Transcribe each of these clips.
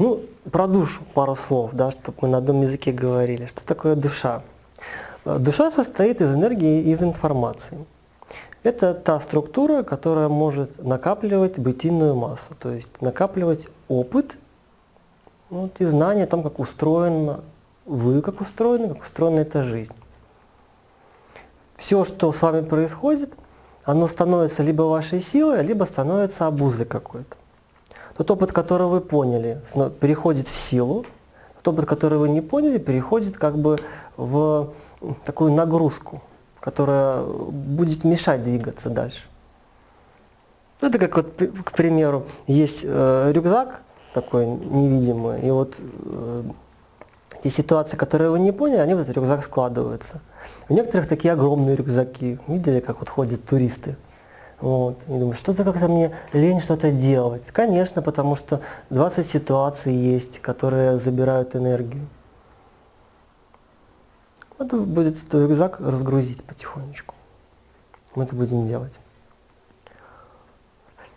Ну, про душу пару слов, да, чтобы мы на одном языке говорили. Что такое душа? Э, Душа состоит из энергии и из информации. Это та структура, которая может накапливать бытийную массу, то есть накапливать опыт ну, вот, и знания о том, как устроена вы, как устроена, как устроена эта жизнь. Все, что с вами происходит, оно становится либо вашей силой, либо становится обузой какой-то. Тот опыт, который вы поняли, переходит в силу, тот опыт, который вы не поняли, переходит как бы в такую нагрузку, которая будет мешать двигаться дальше. Ну, Это как вот, к примеру, есть э, рюкзак такой невидимый, и вот э, те ситуации, которые вы не поняли, они в этот рюкзак складываются. У некоторых такие огромные рюкзаки. Видели, как вот ходят туристы? Вот. И думаю, что-то как-то мне лень что-то делать. Конечно, потому что 20 ситуаций есть, которые забирают энергию. Надо будет этот рюкзак разгрузить потихонечку. Мы это будем делать.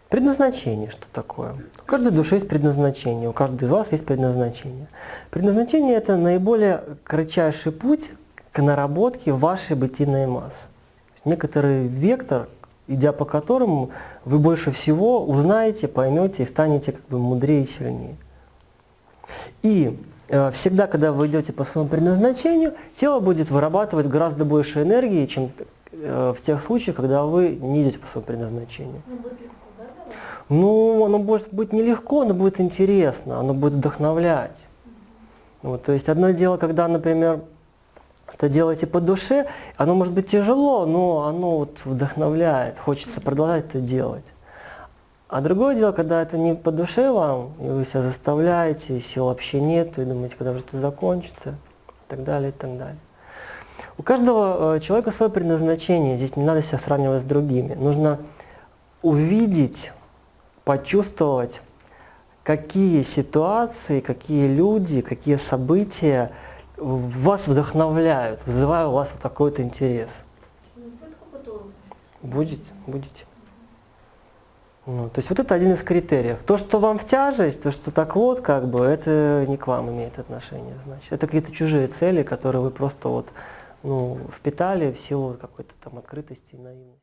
Предназначение что такое? У каждой души есть предназначение, у каждого из вас есть предназначение. Предназначение – это наиболее кратчайший путь к наработке вашей бытийной массы. Некоторый вектор, идя по которому вы больше всего узнаете, поймете и станете как бы мудрее и сильнее. И э, всегда, когда вы идете по своему предназначению, тело будет вырабатывать гораздо больше энергии, чем э, в тех случаях, когда вы не идете по своему предназначению. Ну? Ну, оно может быть нелегко, но будет интересно, оно будет вдохновлять. Вот, то есть одно дело, когда, например, это делаете по душе, оно может быть тяжело, но оно вот вдохновляет, хочется продолжать это делать. А другое дело, когда это не по душе вам, и вы себя заставляете, и сил вообще нет, и думаете, когда же это закончится, и так далее, и так далее. У каждого э, человека свое предназначение, здесь не надо себя сравнивать с другими. Нужно увидеть, почувствовать, какие ситуации, какие люди, какие события вас вдохновляют, вызывают у вас вот такой вот интерес. Будет. Будет. Ну, то есть вот это один из критериев. То, что вам в тяжесть, то, что так вот, как бы, это не к вам имеет отношение, значит. Это какие-то чужие цели, которые вы просто вот, ну, впитали в силу какой-то там открытости и наивности.